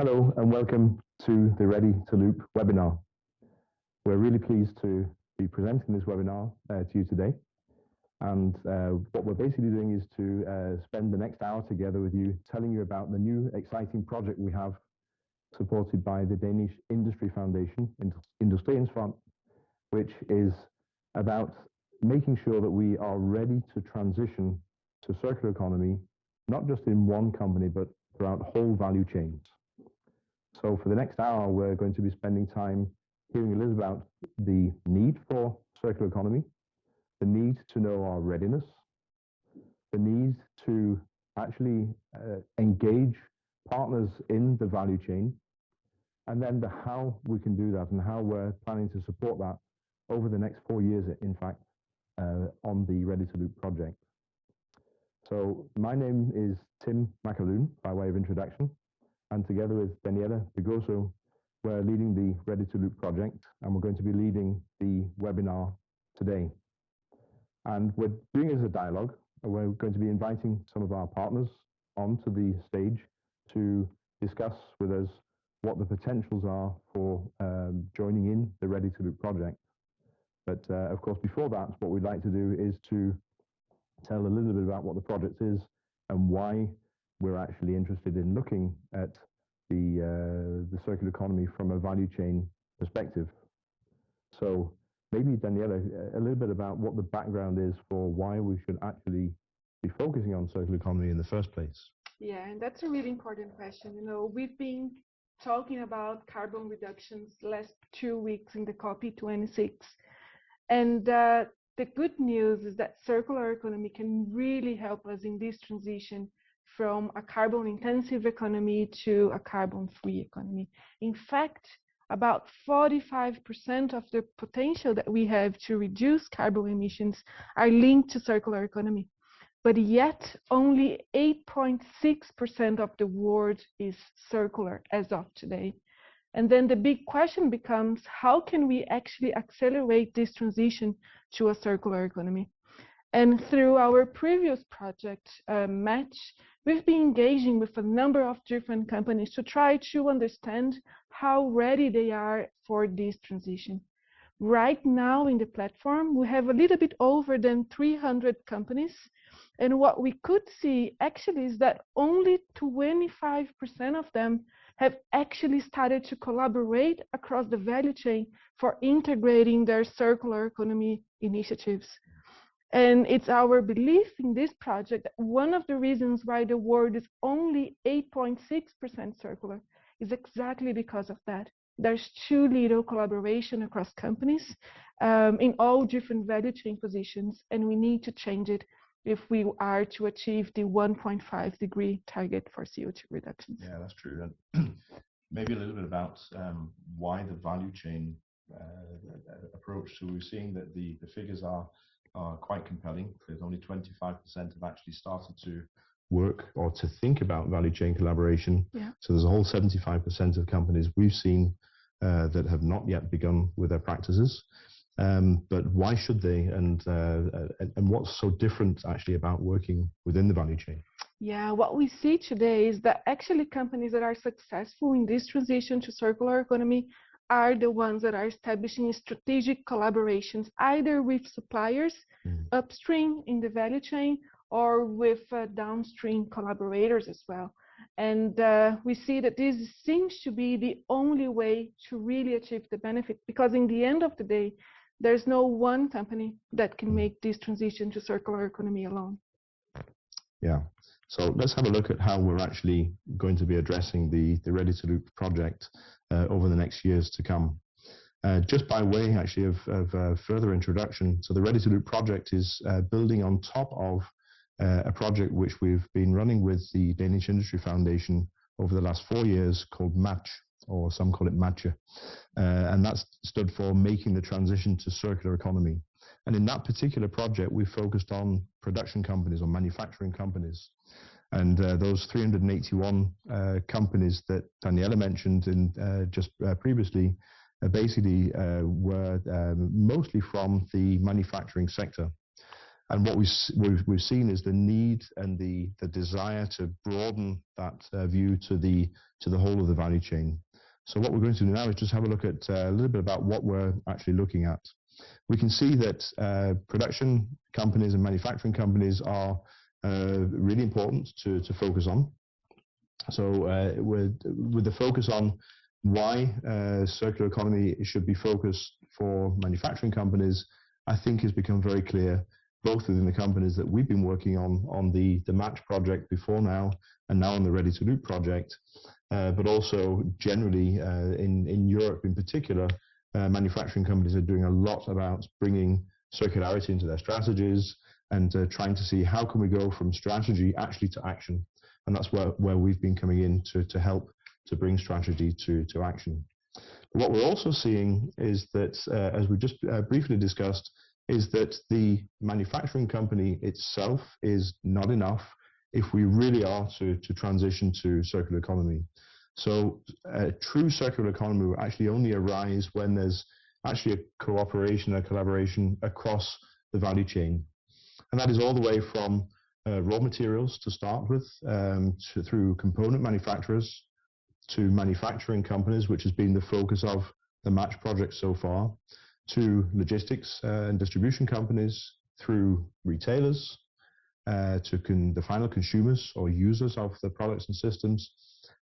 Hello and welcome to the Ready to Loop webinar. We're really pleased to be presenting this webinar uh, to you today. And uh, what we're basically doing is to uh, spend the next hour together with you, telling you about the new exciting project we have supported by the Danish Industry Foundation, Industriens which is about making sure that we are ready to transition to circular economy, not just in one company, but throughout whole value chains. So for the next hour, we're going to be spending time hearing a little about the need for circular economy, the need to know our readiness, the need to actually uh, engage partners in the value chain, and then the how we can do that and how we're planning to support that over the next four years, in fact, uh, on the Ready to Loop project. So my name is Tim McAloone, by way of introduction and together with Daniela Pigosso, we're leading the Ready to Loop project, and we're going to be leading the webinar today. And we're doing it as a dialogue. We're going to be inviting some of our partners onto the stage to discuss with us what the potentials are for um, joining in the Ready to Loop project. But uh, of course, before that, what we'd like to do is to tell a little bit about what the project is and why we're actually interested in looking at the, uh, the circular economy from a value chain perspective. So maybe Daniela, a little bit about what the background is for why we should actually be focusing on circular economy in the first place. Yeah, and that's a really important question. You know, we've been talking about carbon reductions last two weeks in the COP26. And uh, the good news is that circular economy can really help us in this transition from a carbon intensive economy to a carbon free economy. In fact, about 45% of the potential that we have to reduce carbon emissions are linked to circular economy. But yet, only 8.6% of the world is circular as of today. And then the big question becomes how can we actually accelerate this transition to a circular economy? And through our previous project, uh, Match, we've been engaging with a number of different companies to try to understand how ready they are for this transition. Right now in the platform, we have a little bit over than 300 companies. And what we could see actually is that only 25% of them have actually started to collaborate across the value chain for integrating their circular economy initiatives. And it's our belief in this project that one of the reasons why the world is only 8.6% circular is exactly because of that. There's too little collaboration across companies um, in all different value chain positions, and we need to change it if we are to achieve the 1.5 degree target for CO2 reductions. Yeah, that's true. And maybe a little bit about um, why the value chain uh, approach. So we're seeing that the, the figures are are quite compelling because only 25% have actually started to work or to think about value chain collaboration. Yeah. So there's a whole 75% of companies we've seen uh, that have not yet begun with their practices. Um, but why should they and, uh, and what's so different actually about working within the value chain? Yeah, what we see today is that actually companies that are successful in this transition to circular economy are the ones that are establishing strategic collaborations either with suppliers mm. upstream in the value chain or with uh, downstream collaborators as well. And uh, we see that this seems to be the only way to really achieve the benefit because in the end of the day, there's no one company that can mm. make this transition to circular economy alone. Yeah. So let's have a look at how we're actually going to be addressing the, the Ready to Loop project uh, over the next years to come. Uh, just by way actually of, of uh, further introduction, so the Ready to Loop project is uh, building on top of uh, a project which we've been running with the Danish Industry Foundation over the last four years called MATCH, or some call it MATCHE, uh, and that's stood for Making the Transition to Circular Economy. And in that particular project, we focused on production companies or manufacturing companies. And uh, those 381 uh, companies that Daniela mentioned in, uh, just uh, previously uh, basically uh, were um, mostly from the manufacturing sector. And what we've, we've, we've seen is the need and the, the desire to broaden that view to the, to the whole of the value chain. So what we're going to do now is just have a look at a little bit about what we're actually looking at. We can see that uh, production companies and manufacturing companies are uh, really important to, to focus on. So uh, with, with the focus on why uh, circular economy should be focused for manufacturing companies, I think has become very clear, both within the companies that we've been working on, on the, the Match project before now, and now on the Ready to Loop project, uh, but also generally uh, in, in Europe in particular, uh, manufacturing companies are doing a lot about bringing circularity into their strategies and uh, trying to see how can we go from strategy actually to action. And that's where, where we've been coming in to, to help to bring strategy to, to action. What we're also seeing is that, uh, as we just uh, briefly discussed, is that the manufacturing company itself is not enough if we really are to, to transition to circular economy. So a true circular economy will actually only arise when there's actually a cooperation, a collaboration across the value chain. And that is all the way from uh, raw materials to start with, um, to, through component manufacturers, to manufacturing companies, which has been the focus of the Match project so far, to logistics uh, and distribution companies, through retailers, uh, to the final consumers or users of the products and systems,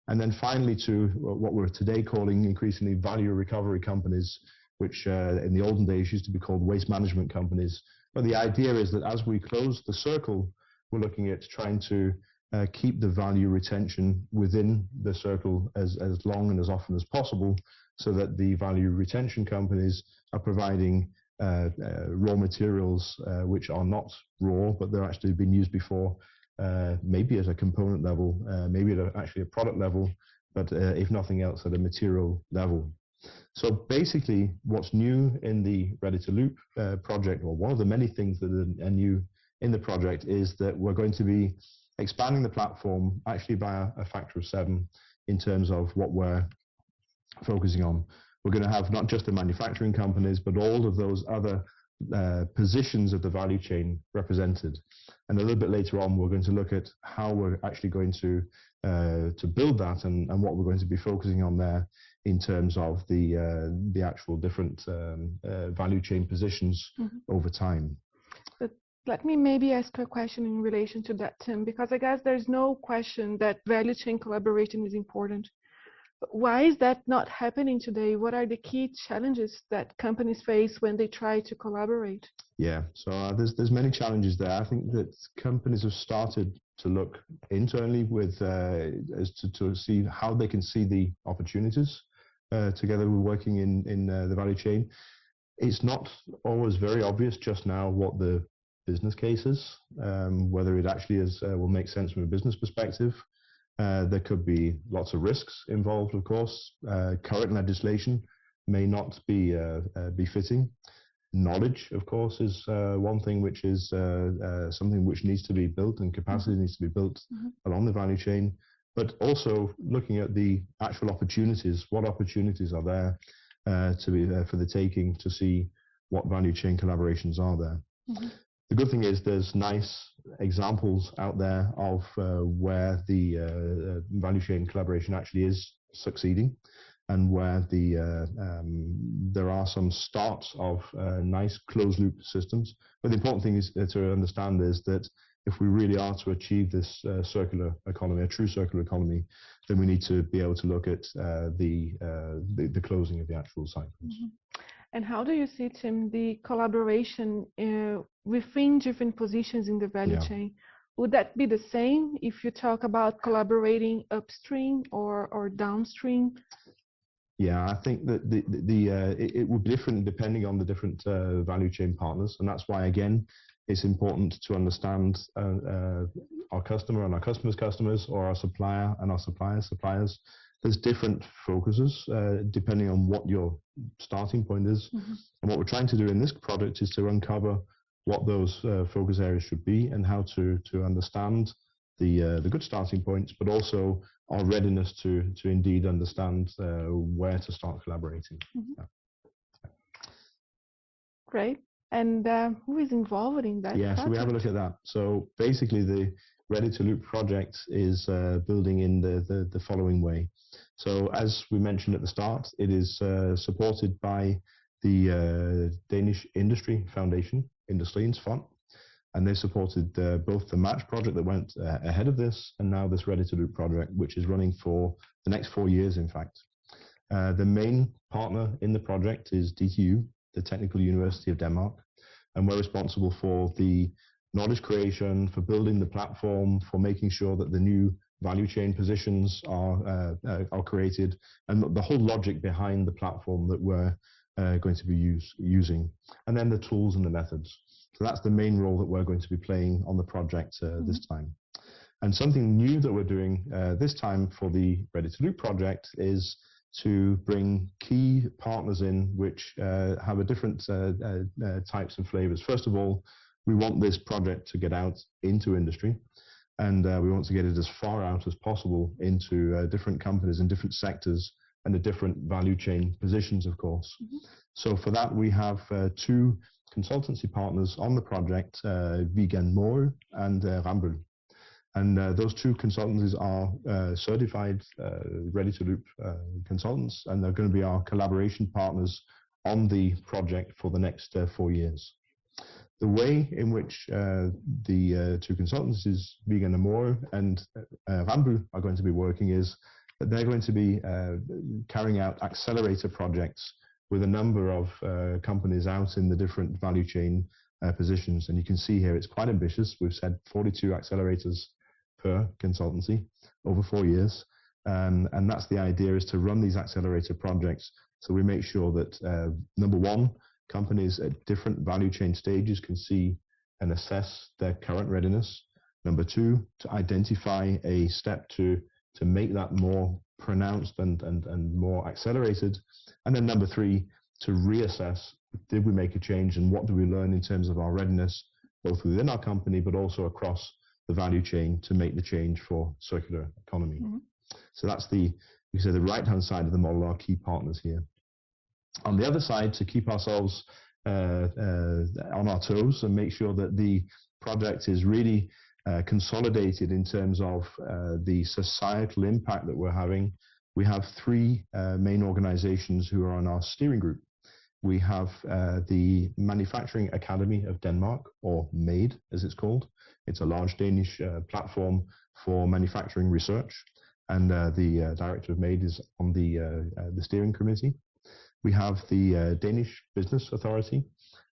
and then finally to what we're today calling increasingly value recovery companies, which uh, in the olden days used to be called waste management companies. But the idea is that as we close the circle, we're looking at trying to uh, keep the value retention within the circle as, as long and as often as possible so that the value retention companies are providing uh, uh, raw materials uh, which are not raw but they're actually been used before uh, maybe at a component level uh, maybe at a, actually a product level but uh, if nothing else at a material level so basically what's new in the ready to loop project or one of the many things that are new in the project is that we're going to be expanding the platform actually by a, a factor of seven in terms of what we're focusing on. We're going to have not just the manufacturing companies, but all of those other uh, positions of the value chain represented. And a little bit later on, we're going to look at how we're actually going to uh, to build that and, and what we're going to be focusing on there in terms of the uh, the actual different um, uh, value chain positions mm -hmm. over time. But Let me maybe ask a question in relation to that, Tim, because I guess there's no question that value chain collaboration is important. Why is that not happening today? What are the key challenges that companies face when they try to collaborate? Yeah, so uh, there's there's many challenges there. I think that companies have started to look internally with uh, as to, to see how they can see the opportunities uh, together with working in in uh, the value chain. It's not always very obvious just now what the business cases, um, whether it actually is uh, will make sense from a business perspective. Uh, there could be lots of risks involved, of course. Uh, current legislation may not be uh, uh, befitting. Knowledge, of course, is uh, one thing which is something which needs to be built and capacity mm -hmm. needs to be built mm -hmm. along the value chain. But also looking at the actual opportunities. What opportunities are there to be for the taking to see what value chain collaborations are there? Mm -hmm the good thing is there's nice examples out there of uh, where the uh, uh, value chain collaboration actually is succeeding and where the uh, um, there are some starts of uh, nice closed loop systems. But the important thing is uh, to understand is that if we really are to achieve this circular economy, a true circular economy, then we need to be able to look at the, the, the closing of the actual cycles. Mm -hmm. And how do you see, Tim, the collaboration uh, within different positions in the value yeah. chain? Would that be the same if you talk about collaborating upstream or, or downstream? Yeah, I think that the, the, the uh, it, it would be different depending on the different uh, value chain partners, and that's why again it's important to understand uh, uh, our customer and our customer's customers, or our supplier and our suppliers' suppliers, there's different focuses uh, depending on what your starting point is. Mm-hmm. And what we're trying to do in this product is to uncover what those uh, focus areas should be and how to to understand the uh, the good starting points, but also our readiness to to indeed understand uh, where to start collaborating. Mm-hmm. Yeah. Great. And uh, who is involved in that? Yeah, so we have a look at that. So basically, the Ready to Loop project is uh, building in the, the, the, following way. So as we mentioned at the start, it is uh, supported by the uh, Danish Industry Foundation, Industriens and they supported uh, both the Match project that went uh, ahead of this and now this Ready to Loop project, which is running for the next four years, in fact. The main partner in the project is DTU, the Technical University of Denmark, and we're responsible for the knowledge creation, for building the platform, for making sure that the new value chain positions are, uh, uh, are created, and the whole logic behind the platform that we're uh, going to be use, using, and then the tools and the methods. So that's the main role that we're going to be playing on the project uh, mm-hmm. this time. And something new that we're doing uh, this time for the Ready to Loop project is to bring key partners in which uh, have a different uh, uh, uh, types and flavors. First of all, we want this project to get out into industry and we want to get it as far out as possible into different companies in different sectors and the different value chain positions, of course. Mm -hmm. So for that, we have two consultancy partners on the project, uh, Viegand Maagøe and uh, Rambøll. And uh, those two consultancies are uh, certified, uh, ready to loop uh, consultants, and they're going to be our collaboration partners on the project for the next four years. The way in which the two consultancies, Viegand Maagøe and Rambøll, are going to be working is that they're going to be carrying out accelerator projects with a number of uh, companies out in the different value chain uh, positions. And you can see here it's quite ambitious. We've said 42 accelerators per consultancy over four years. Um, and that's the idea is to run these accelerator projects so we make sure that uh, number one, companies at different value chain stages can see and assess their current readiness. Number two, to identify a step to to make that more pronounced and, and, and more accelerated. And then number three, to reassess, did we make a change and what do we learn in terms of our readiness, both within our company, but also across the value chain to make the change for circular economy. Mm -hmm. So that's the, you say the right-hand side of the model, our key partners here. On the other side, to keep ourselves uh, uh, on our toes and make sure that the project is really uh, consolidated in terms of uh, the societal impact that we're having, we have three uh, main organizations who are on our steering group. We have uh, the Manufacturing Academy of Denmark, or MADE as it's called. It's a large Danish platform for manufacturing research, and the director of MADE is on the, the steering committee. We have the Danish Business Authority,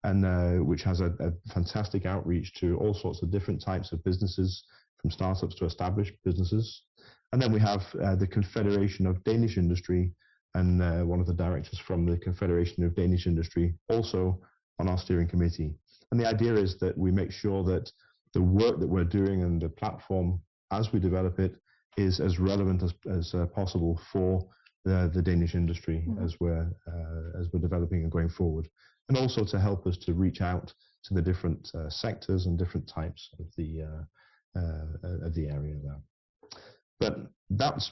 and uh, which has a, a, fantastic outreach to all sorts of different types of businesses, from startups to established businesses. And then we have uh, the Confederation of Danish Industry, and uh, one of the directors from the Confederation of Danish Industry also on our steering committee. And the idea is that we make sure that the work that we're doing and the platform as we develop it is as relevant as, as uh, possible for the, the Danish industry mm -hmm. as we're uh, as we're developing and going forward and also to help us to reach out to the different uh, sectors and different types of the uh, uh, of the area there. But that's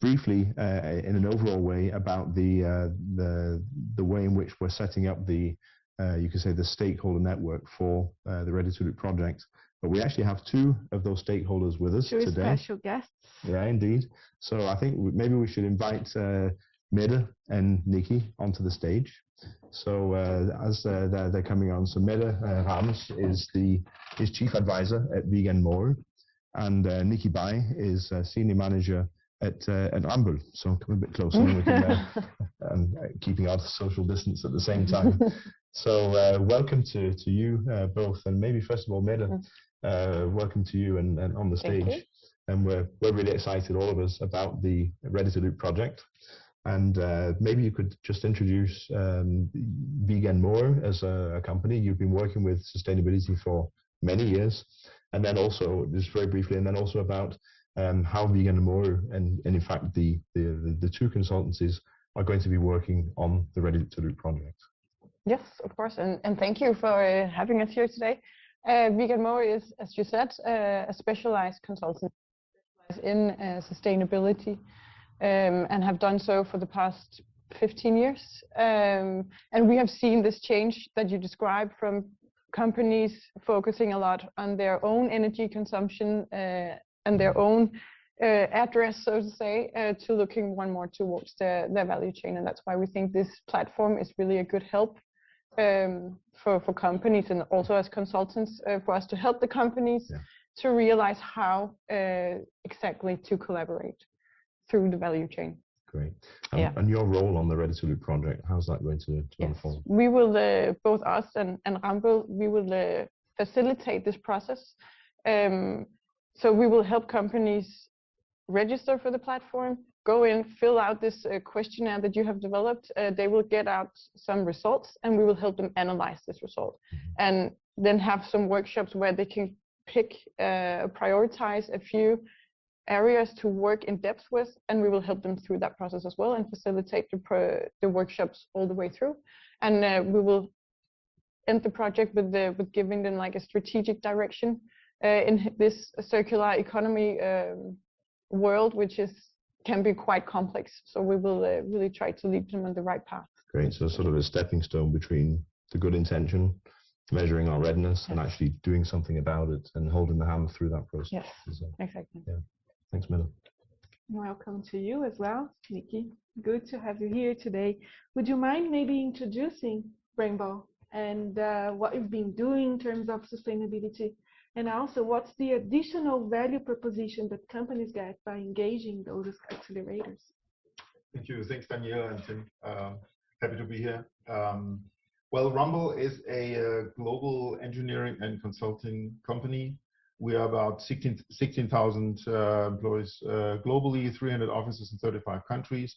briefly, uh, in an overall way, about the uh, the the way in which we're setting up the you could say the stakeholder network for the Ready to Loop project. But we actually have two of those stakeholders with us two today. special guests. Yeah, indeed. So I think maybe we should invite Mette and Nikki onto the stage. So uh, as uh, they're, they're, coming on, so Mette uh, Rams is the is chief advisor at Viegand Maagøe, and uh, Nikki Bai is senior manager at uh, at Rambøll. So come a bit closer, and we can uh, um, keeping our social distance at the same time. so uh, welcome to to you both, and maybe first of all, Mette, mm. welcome to you and, and on the stage. And we're we're really excited, all of us, about the Ready to Loop project. And uh, maybe you could just introduce um, Viegand Maagøe as a, a, company. You've been working with sustainability for many years. And then also, just very briefly, and then also about um, how Viegand Maagøe and, and in fact the, the, the two consultancies are going to be working on the Ready to Loop project. Yes, of course. And, and thank you for uh, having us here today. Uh, Viegand is, as you said, uh, a specialized consultant in uh, sustainability um, and have done so for the past 15 years. Um, and we have seen this change that you described from companies focusing a lot on their own energy consumption uh, and their own uh, address, so to say, uh, to looking one more towards their, the value chain. And that's why we think this platform is really a good help um, for, for companies and also as consultants uh, for us to help the companies Yeah. to realize how uh, exactly to collaborate through the value chain. Great. And, Yeah. and your role on the Ready to Loop project, how's that going to, to Yes, unfold? we will, uh, both us and, and Rambøll, we will uh, facilitate this process. Um, so we will help companies register for the platform, go in, fill out this uh, questionnaire that you have developed. Uh, they will get out some results and we will help them analyze this result. And then have some workshops where they can pick, uh, prioritize a few areas to work in depth with, and we will help them through that process as well and facilitate the, pro- the workshops all the way through. And uh, we will end the project with the with giving them like a strategic direction uh, in this circular economy um, world, which is can be quite complex. So we will uh, really try to lead them on the right path. Great. So sort of a stepping stone between the good intention, measuring our readiness, and actually doing something about it and holding the hand through that process. Yes, Is, uh, exactly. Thanks, Miller. Welcome to you as well, Nikki. Good to have you here today. Would you mind maybe introducing Rambøll and uh, what you've been doing in terms of sustainability? And also, what's the additional value proposition that companies get by engaging those accelerators? Thank you. Thanks, Danielle and Tim. Um, happy to be here. Um, well, Rambøll is a uh, global engineering and consulting company. We are about 16 16,000 uh, employees uh, globally, 300 offices in 35 countries,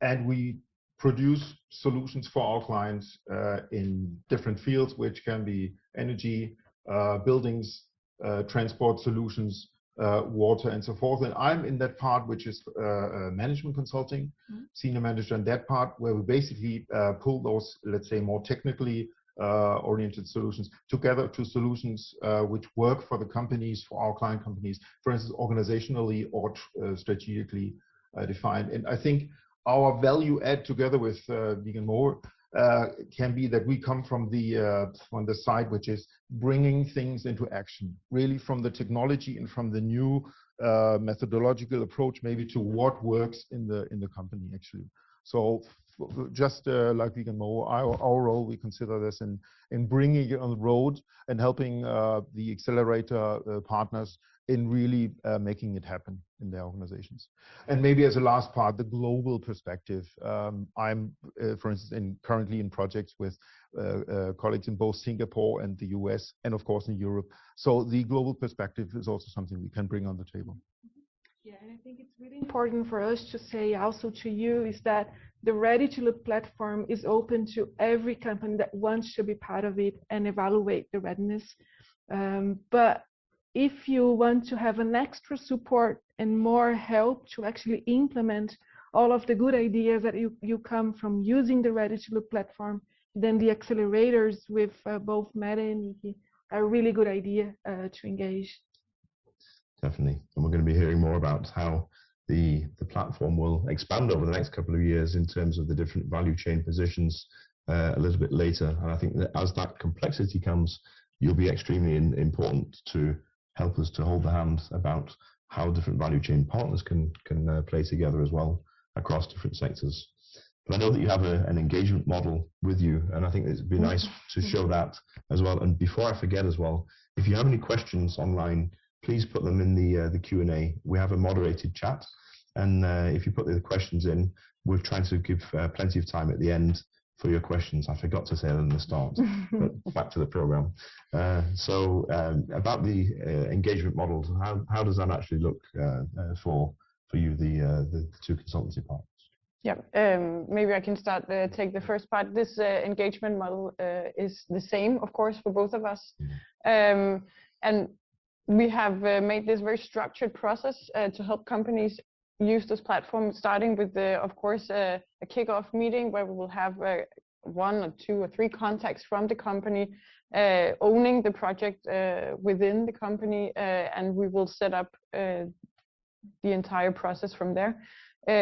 and we produce solutions for our clients uh, in different fields, which can be energy, uh, buildings, transport solutions, uh, water, and so forth. And I'm in that part, which is uh, uh, management consulting, senior manager in that part, where we basically uh, pull those, let's say, more technically uh, oriented solutions together to solutions uh, which work for the companies, for our client companies, for instance, organizationally or uh, strategically uh, defined. And I think our value add together with uh, Viegand Maagøe uh, can be that we come from the uh, from the side which is bringing things into action, really from the technology and from the new uh, methodological approach, maybe to what works in the in the company actually. So just uh, like Viegand Maagøe, our, our role we consider this in in bringing it on the road and helping uh, the accelerator uh, partners in really uh, making it happen in their organizations. And maybe as a last part, the global perspective. Um, I'm, uh, for instance, in currently in projects with uh, uh, colleagues in both Singapore and the US, and of course in Europe. So the global perspective is also something we can bring on the table. Yeah, and I think it's really important for us to say also to you is that the Ready to Loop platform is open to every company that wants to be part of it and evaluate the readiness. Um, but if you want to have an extra support and more help to actually implement all of the good ideas that you, you come from using the Ready to Loop platform, then the accelerators with uh, both Mette and Nikki are a really good idea uh, to engage. Definitely. And we're going to be hearing more about how the, the platform will expand over the next couple of years in terms of the different value chain positions uh, a little bit later. And I think that as that complexity comes, you'll be extremely in, important to help us to hold the hand about how different value chain partners can, can uh, play together as well across different sectors. But I know that you have a, an engagement model with you, and I think it'd be nice to show that as well. And before I forget as well, if you have any questions online, please put them in the uh, the Q and A. We have a moderated chat, and uh, if you put the questions in, we're trying to give uh, plenty of time at the end for your questions. I forgot to say that in the start, but back to the program. Uh, so um, about the uh, engagement models, how how does that actually look uh, uh, for for you, the uh, the two consultancy parts? Yeah, um, maybe I can start uh, take the first part. This uh, engagement model uh, is the same, of course, for both of us, um, and we have uh, made this very structured process uh, to help companies use this platform, starting with the, of course, uh, a kickoff meeting where we will have uh, one or two or three contacts from the company uh, owning the project uh, within the company, uh, and we will set up uh, the entire process from there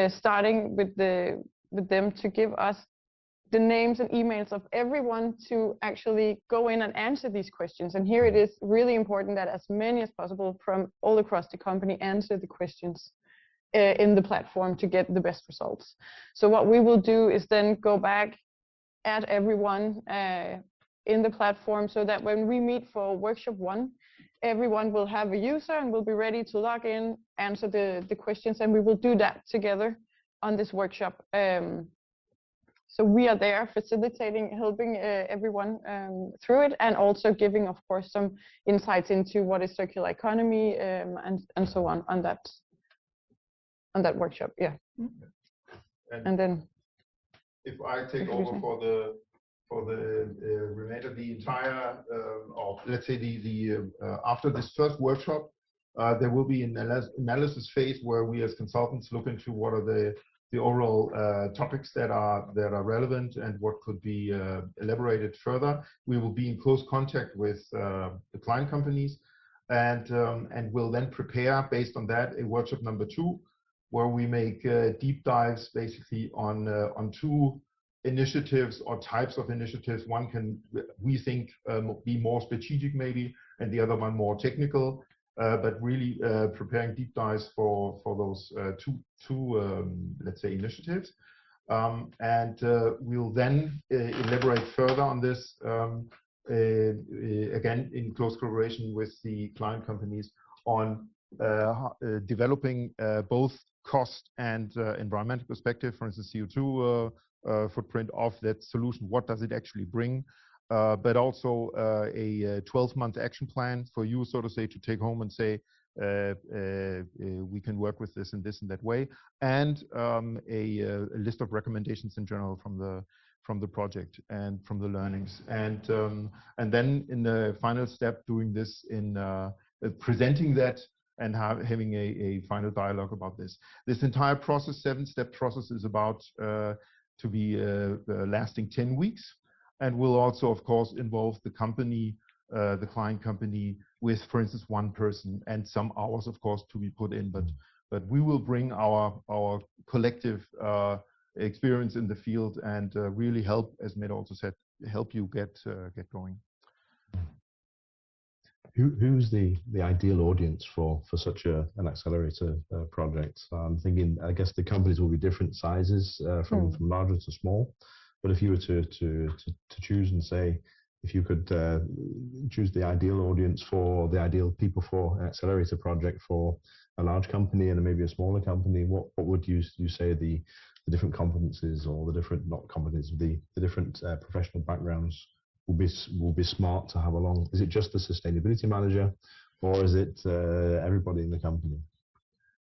starting with the with them to give us the names and emails of everyone to actually go in and answer these questions. And here it is really important that as many as possible from all across the company answer the questions in the platform to get the best results. So what we will do is then go back, add everyone uh, in the platform so that when we meet for workshop one, everyone will have a user and will be ready to log in, answer the, the questions, and we will do that together on this workshop. Um, so we are there facilitating, helping uh, everyone um, through it, and also giving, of course, some insights into what is circular economy um, and and so on on that on that workshop. Yeah, And, and then if I take over for the for the uh, remainder, the entire, uh, or let's say the the uh, after this first workshop, uh, there will be an analysis, analysis phase where we as consultants look into what are the the overall uh, topics that are that are relevant and what could be uh, elaborated further. We will be in close contact with uh, the client companies, and um, and will then prepare based on that a workshop number two, where we make uh, deep dives basically on uh, on two initiatives or types of initiatives. One can we think um, be more strategic maybe, and the other one more technical. Uh, but really uh, preparing deep dives for for those uh, two two um, let's say initiatives, um, and we'll then elaborate further on this um, again in close collaboration with the client companies on uh, uh, developing uh, both cost and uh, environmental perspective, for instance, CO2 uh, uh, footprint of that solution. What does it actually bring? But also a 12-month action plan for you, so to say, to take home and say, uh, uh, uh, we can work with this and this and that way, and um, a, a list of recommendations in general from the from the project and from the learnings, and um, and then in the final step, doing this in presenting that and have, having a, a final dialogue about this. This entire process, seven-step process, is about uh, to be uh, uh, lasting 10 weeks and will also, of course, involve the company, uh, the client company, with, for instance, one person and some hours, of course, to be put in. But but we will bring our our collective uh, experience in the field and uh, really help, as Mette also said, help you get get going. Who, who's the, the ideal audience for, for such a, an accelerator uh, project? I'm thinking, I guess the companies will be different sizes uh, from, Hmm. from larger to small. But if you were to, to, to, to choose and say, if you could uh, choose the ideal audience for the ideal people for an accelerator project for a large company and maybe a smaller company, what, what would you, you say the, the different competencies or the different, not competencies, the, the different uh, professional backgrounds will be will be smart to have along? Is it just the sustainability manager, or is it uh, everybody in the company?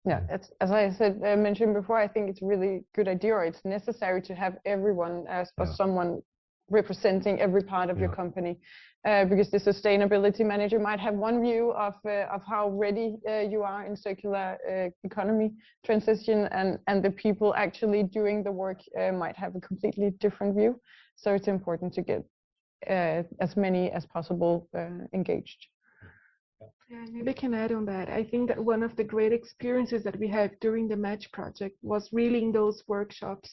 Yeah, as I said uh, mentioned before, I think it's a really good idea, or it's necessary to have everyone as or Yeah. someone representing every part of your company, uh, because the sustainability manager might have one view of uh, of how ready uh, you are in circular uh, economy transition, and and the people actually doing the work uh, might have a completely different view. So it's important to get as many as possible uh, engaged. Yeah, maybe I can add on that. I think that one of the great experiences that we had during the Match project was really in those workshops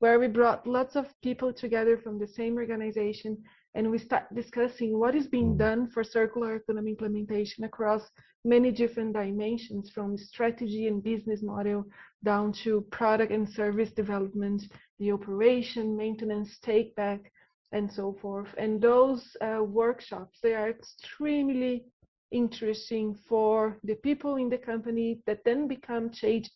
where we brought lots of people together from the same organization and we start discussing what is being Mm. done for circular economy implementation across many different dimensions from strategy and business model down to product and service development, the operation, maintenance, take back, and so forth. And those uh, workshops, they are extremely interesting for the people in the company that then become change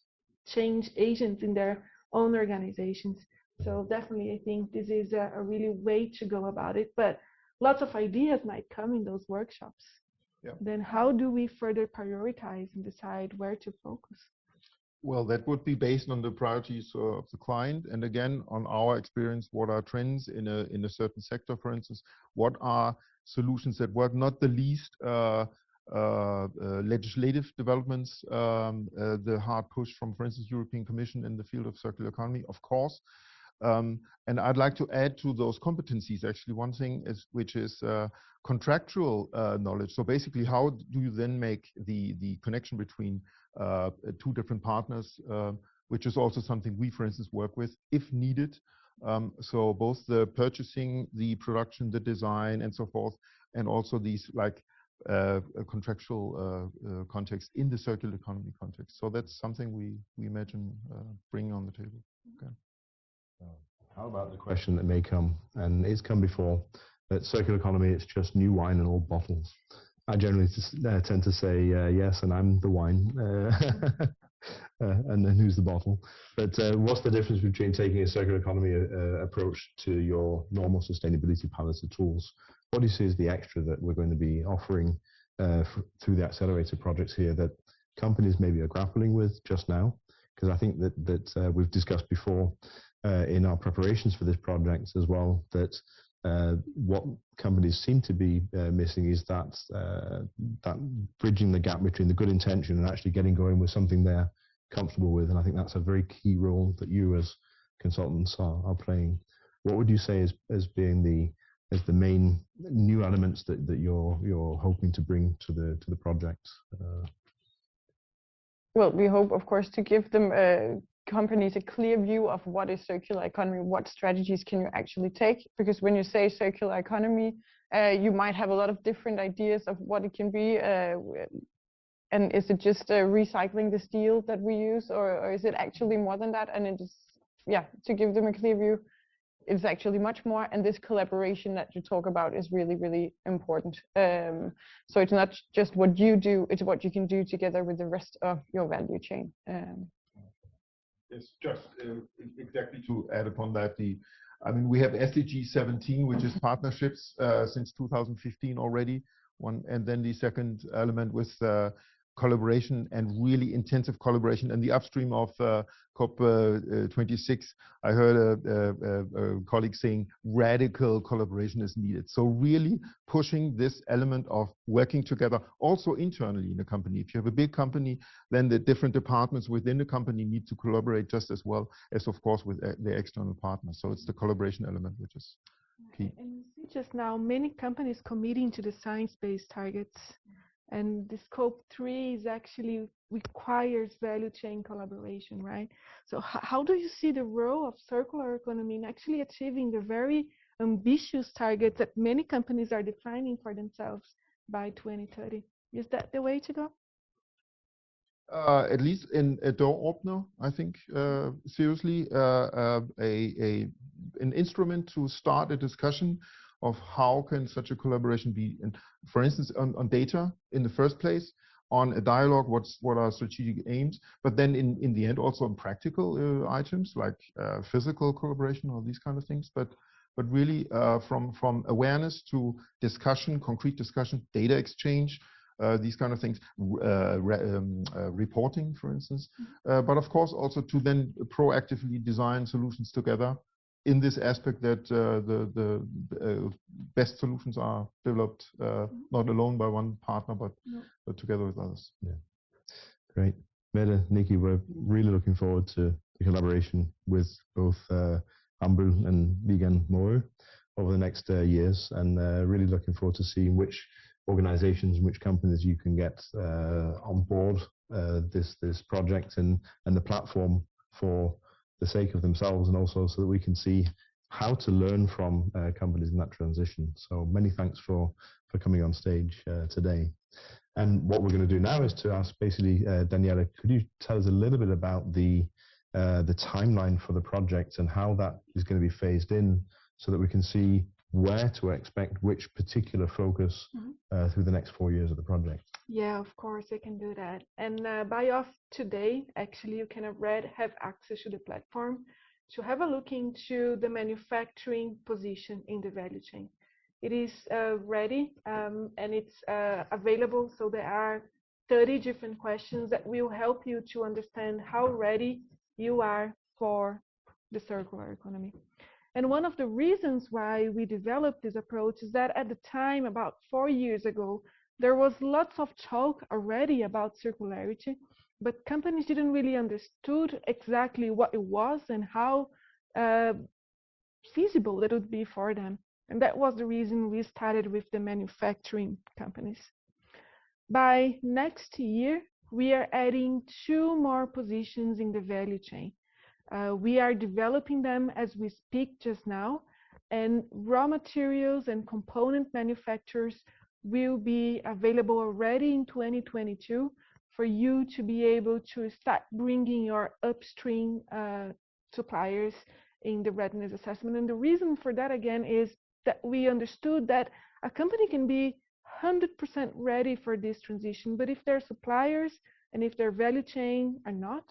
change agents in their own organizations. So definitely, I think this is a, a really way to go about it. But lots of ideas might come in those workshops. Yeah. Then how do we further prioritize and decide where to focus? Well, that would be based on the priorities of the client, and again on our experience. What are trends in a in a certain sector, for instance? What are solutions that work? Not the least uh, uh, uh, legislative developments, um, uh, the hard push from, for instance, European Commission in the field of circular economy, of course. Um, and I'd like to add to those competencies actually one thing is which is uh, contractual uh, knowledge. So basically, how do you then make the the connection between two different partners, uh, which is also something we, for instance, work with if needed. Um, so both the purchasing, the production, the design, and so forth, and also these like uh, contractual uh, uh, context in the circular economy context. So that's something we we imagine uh, bringing on the table. Okay. How about the question that may come, and it's come before, that circular economy, it's just new wine in old bottles. I generally uh, tend to say uh, yes, and I'm the wine, uh, and then who's the bottle? But uh, what's the difference between taking a circular economy uh, approach to your normal sustainability palette of tools? What do you see as the extra that we're going to be offering uh, through the accelerator projects here that companies maybe are grappling with just now? Because I think that that we've discussed before in our preparations for this project as well that uh, what companies seem to be uh, missing is that uh, that bridging the gap between the good intention and actually getting going with something they're comfortable with. And I think that's a very key role that you as consultants are, are playing. What would you say as, as being the as the main new elements that, that you're you're hoping to bring to the to the project? Uh, well, we hope, of course, to give them uh, companies a clear view of what is circular economy, what strategies can you actually take? Because when you say circular economy, uh, you might have a lot of different ideas of what it can be. Uh, and is it just uh, recycling the steel that we use, or, or, is it actually more than that? And it is, yeah, to give them a clear view, it's actually much more. And this collaboration that you talk about is really, really important. Um, so it's not just what you do; it's what you can do together with the rest of your value chain. Um, Yes, just uh, exactly to add upon that, the I mean, we have SDG 17, which is partnerships uh, since 2015 already. One, and then the second element with uh, collaboration and really intensive collaboration. And the upstream of uh, COP26, uh, I heard a, a, a, colleague saying radical collaboration is needed. So really pushing this element of working together also internally in a company. If you have a big company, then the different departments within the company need to collaborate just as well as, of course, with uh, the external partners. So it's the collaboration element which is key. And you see just now many companies committing to the science-based targets and the scope three is actually requires value chain collaboration right? So how do you see the role of circular economy in actually achieving the very ambitious targets that many companies are defining for themselves by 2030 is that the way to go? Uh, at least in a door opener, I think uh, seriously uh, uh a, a an instrument to start a discussion of how can such a collaboration be, and for instance, on, on data in the first place, on a dialogue, what's what are strategic aims, but then in, in the end also on practical uh, items like uh, physical collaboration or these kind of things, but but really uh, from from awareness to discussion, concrete discussion, data exchange, uh, these kind of things, uh, re um, uh, reporting, for instance, mm-hmm. but of course also to then proactively design solutions together in this aspect that uh, the, the uh, best solutions are developed uh, mm-hmm. not alone by one partner, but, no. but together with others. Yeah, great. Mette, Nikki, we're really looking forward to the collaboration with both uh, Rambøll and Viegand Maagøe over the next uh, years, and uh, really looking forward to seeing which organizations, which companies you can get uh, on board this this project and and the platform for the sake of themselves and also so that we can see how to learn from uh, companies in that transition. So many thanks for, for coming on stage uh, today. And what we're going to do now is to ask basically, uh, Daniela, could you tell us a little bit about the, uh, the timeline for the project and how that is going to be phased in so that we can see where to expect which particular focus mm -hmm. through the next four years of the project? Yeah, of course, I can do that. And uh, by off today, actually, you can already have access to the platform to have a look into the manufacturing position in the value chain. It is uh, ready um, and it's uh, available. So there are 30 different questions that will help you to understand how ready you are for the circular economy. And one of the reasons why we developed this approach is that at the time, about four years ago, there was lots of talk already about circularity, but companies didn't really understood exactly what it was and how uh, feasible it would be for them. And that was the reason we started with the manufacturing companies. By next year, we are adding two more positions in the value chain. Uh, we are developing them as we speak just now, and raw materials and component manufacturers will be available already in 2022 for you to be able to start bringing your upstream uh, suppliers in the readiness assessment. And the reason for that, again, is that we understood that a company can be 100% ready for this transition, but if their suppliers and if their value chain are not,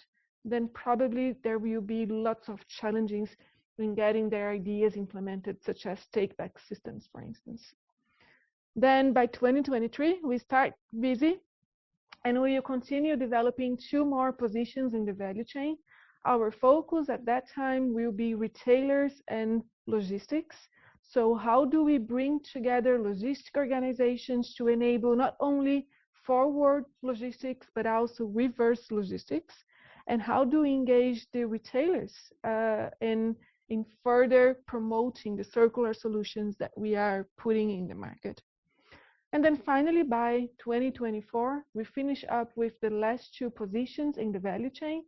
then probably there will be lots of challenges in getting their ideas implemented, such as take-back systems, for instance. Then by 2023, we start busy and we will continue developing two more positions in the value chain. Our focus at that time will be retailers and logistics. So how do we bring together logistic organizations to enable not only forward logistics, but also reverse logistics? And how do we engage the retailers uh, in in further promoting the circular solutions that we are putting in the market. And then finally, by 2024, we finish up with the last two positions in the value chain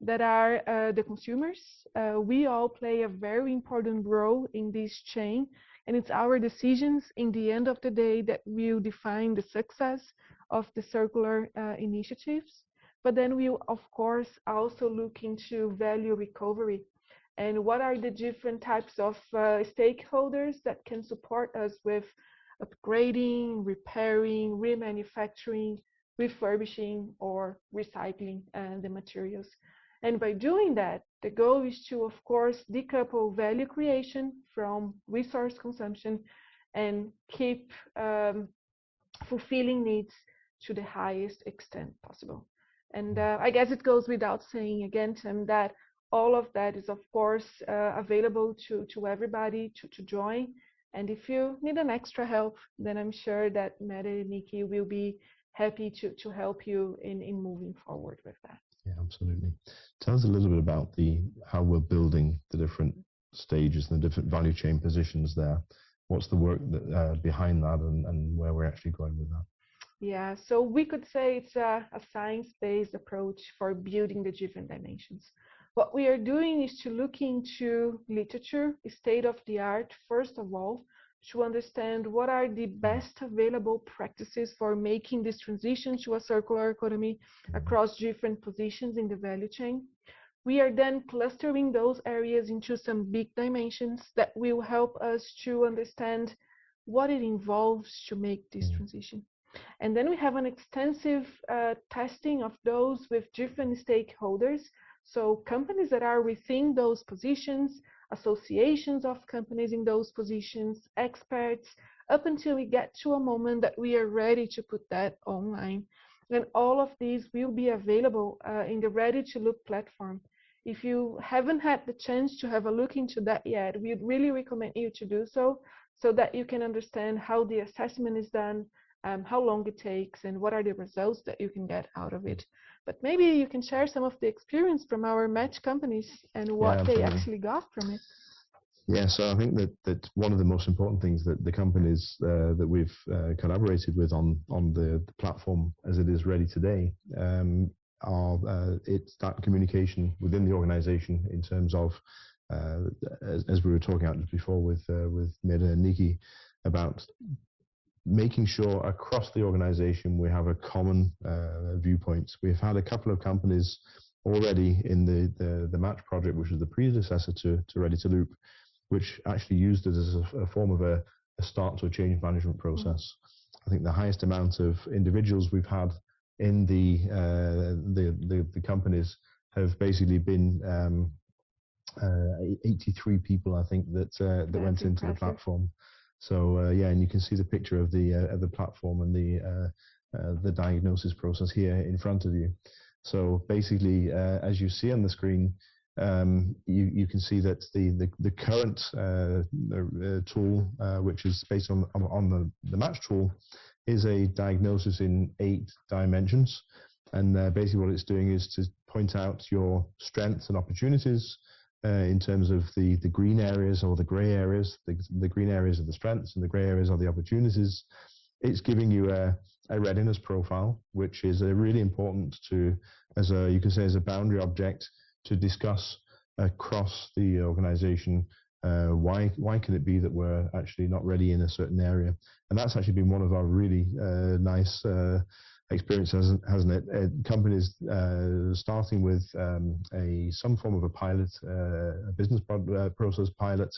that are uh, the consumers. Uh, we all play a very important role in this chain, and it's our decisions in the end of the day that will define the success of the circular uh, initiatives. But then we'll, of course, also look into value recovery and what are the different types of uh, stakeholders that can support us with upgrading, repairing, remanufacturing, refurbishing, or recycling uh, the materials. And by doing that, the goal is to, of course, decouple value creation from resource consumption and keep um, fulfilling needs to the highest extent possible. And uh, I guess it goes without saying again, Tim, that all of that is of course uh, available to to everybody to, to join and if you need an extra help then i'm sure that Mette and Nikki will be happy to to help you in in moving forward with that. Yeah absolutely. Tell us a little bit about the how we're building the different stages and the different value chain positions there. What's the work that, uh, behind that and, and where we're actually going with that? Yeah, so we could say it's a, a science-based approach for building the different dimensions. What we are doing is to look into literature, state of the art, first of all, to understand what are the best available practices for making this transition to a circular economy across different positions in the value chain. We are then clustering those areas into some big dimensions that will help us to understand what it involves to make this transition. And then we have an extensive uh, testing of those with different stakeholders so companies that are within those positions, associations of companies in those positions, experts, up until we get to a moment that we are ready to put that online. And all of these will be available uh, in the Ready to Loop platform. If you haven't had the chance to have a look into that yet, we'd really recommend you to do so, so that you can understand how the assessment is done, um, how long it takes, and what are the results that you can get out of it. But maybe you can share some of the experience from our match companies and what yeah, they actually got from it. Yeah, so I think that, that one of the most important things that the companies uh, that we've uh, collaborated with on on the, the, platform as it is ready today um, are uh, it's that communication within the organization in terms of uh, as, as, we were talking about just before with uh, with Mette and Nikki about making sure across the organization we have a common uh, viewpoint. We've had a couple of companies already in the, the, the, match project, which was the predecessor to, to Ready to Loop, which actually used it as a, a form of a, a, start to a change management mm-hmm. process. I think the highest amount of individuals we've had in the, uh, the, the, the, companies have basically been um, uh, 83 people, I think, that, uh, that went into the platform. So uh, yeah, and you can see the picture of the uh, of the platform and the uh, uh, the diagnosis process here in front of you. So basically, uh, as you see on the screen, um, you you can see that the the, the current tool, which is based on on, on the the match tool, is a diagnosis in eight dimensions. And basically, what it's doing is to point out your strengths and opportunities, uh, in terms of the, the green areas or the grey areas. The, the green areas are the strengths and the grey areas are the opportunities. It's giving you a, a readiness profile, which is really important to, as a you can say, as a boundary object to discuss across the organization uh, why why can it be that we're actually not ready in a certain area? And that's actually been one of our really uh, nice uh, experiences, hasn't hasn't it? Uh, companies uh, starting with um, a some form of a pilot, uh, a business pro process pilot,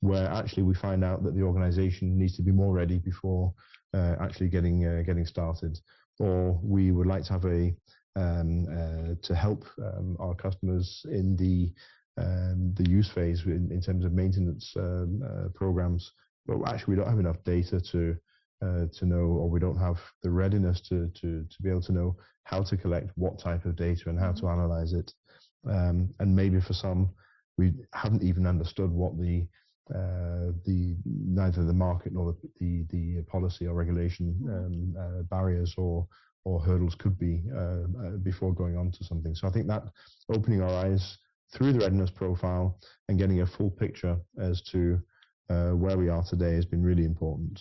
where actually we find out that the organization needs to be more ready before actually getting getting started, or we would like to have a um, to help um, our customers in the um, the use phase in, in terms of maintenance um, uh, programs, but actually we don't have enough data to uh, to know, or we don't have the readiness to, to to be able to know how to collect what type of data and how to mm-hmm. analyze it. Um, and maybe for some, we haven't even understood what the uh, the neither the market nor the the, the policy or regulation mm-hmm. um, uh, barriers or or hurdles could be uh, uh, before going on to something. So I think that opening our eyes through the readiness profile and getting a full picture as to uh, where we are today has been really important.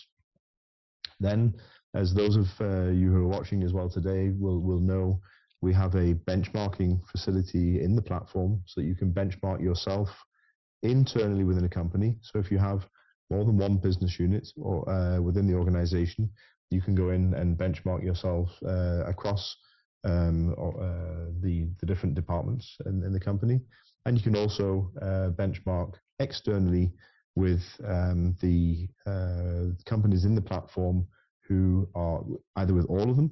Then, as those of uh, you who are watching as well today will, will know, we have a benchmarking facility in the platform so that you can benchmark yourself internally within a company. So if you have more than one business unit or uh, within the organization, you can go in and benchmark yourself uh, across um, or, uh, the, the different departments in, in, the company. And you can also uh, benchmark externally with um, the uh, companies in the platform who are either with all of them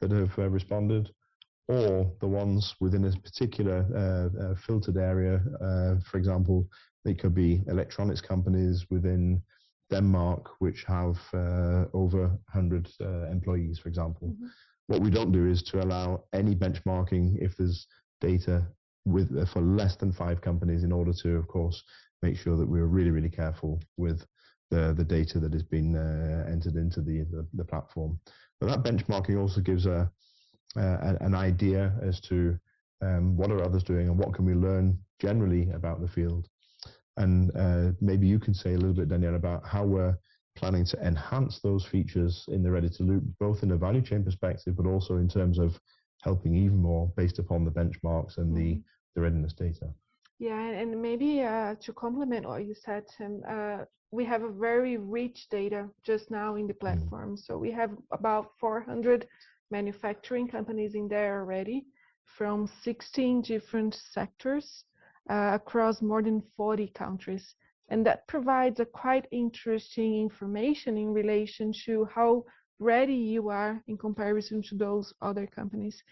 that have uh, responded or the ones within a particular uh, uh, filtered area. for example, they could be electronics companies within Denmark, which have over 100 employees, for example. Mm -hmm. What we don't do is to allow any benchmarking if there's data with uh, for less than five companies in order to, of course, make sure that we're really, really careful with the, the data that has been uh, entered into the, the, the, platform. But that benchmarking also gives a, a an idea as to um, what are others doing and what can we learn generally about the field. And uh, maybe you can say a little bit, Daniela, about how we're planning to enhance those features in the ready to loop, both in a value chain perspective, but also in terms of helping even more based upon the benchmarks and the, mm-hmm. the readiness data. Yeah, and maybe uh, to complement what you said, Tim, uh, we have a very rich data just now in the mm. platform. So we have about 400 manufacturing companies in there already from 16 different sectors uh, across more than 40 countries. And that provides a quite interesting information in relation to how ready you are in comparison to those other companies.